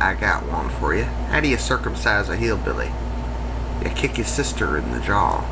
I got one for you. How do you circumcise a hillbilly? You kick his sister in the jaw.